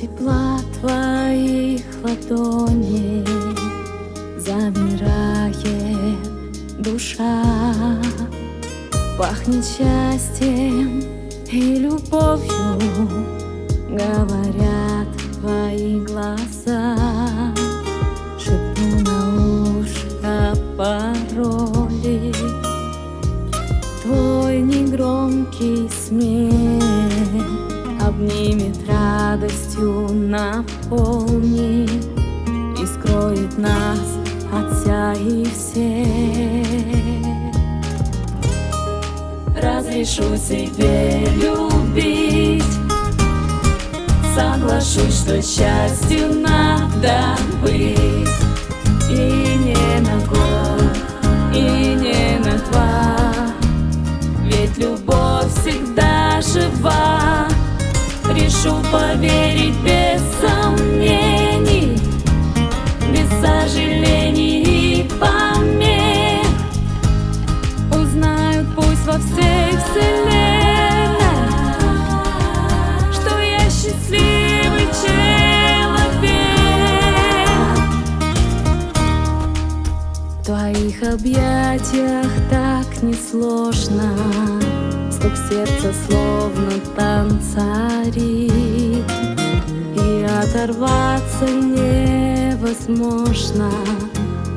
тепла твоих ладоней Замирает душа. Пахнет счастьем и любовью Говорят твои глаза. Шепну на ушко пароли Твой негромкий смех Обнимет радостью наполнит И скроет нас от вся и всех Разрешу себе любить Соглашусь, что счастью надо быть. И Решу поверить без сомнений Без сожалений и помех. Узнают пусть во всей вселенной Что я счастливый человек. В твоих объятиях так несложно Стук сердца словно танцарит И оторваться невозможно.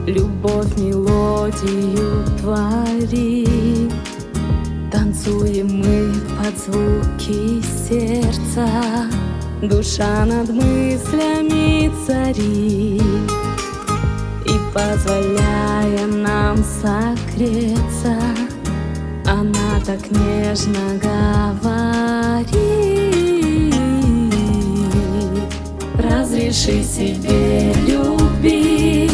Любовь мелодию творит. Танцуем мы под звуки сердца. Душа над мыслями царит. И позволяя нам согреться она так нежно говорит. Разреши себе любить.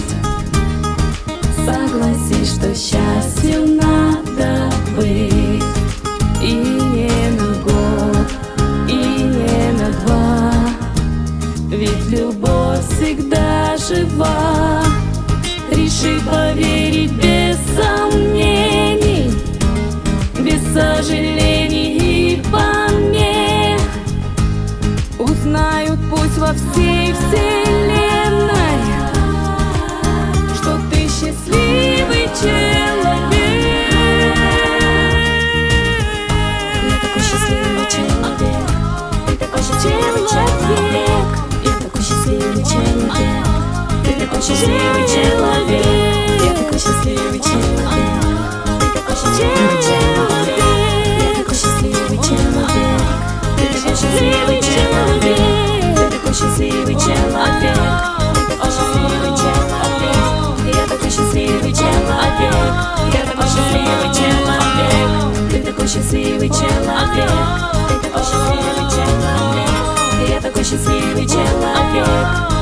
Согласись, что счастью надо быть. И не на год, и не на два. Ведь любовь всегда жива. Реши поверить Пусть во всей вселенной, что ты счастливый человек. Я такой счастливый человек, ты такой счастливый человек. Я такой счастливый человек, ты такой счастливый человек. Я такой счастливый человек, ты такой счастливый человек. Я такой счастливый человек, ты такой счастливый человек. счастливый человек, ты такой счастливый человек, я такой счастливый человек.